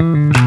Mm-hmm.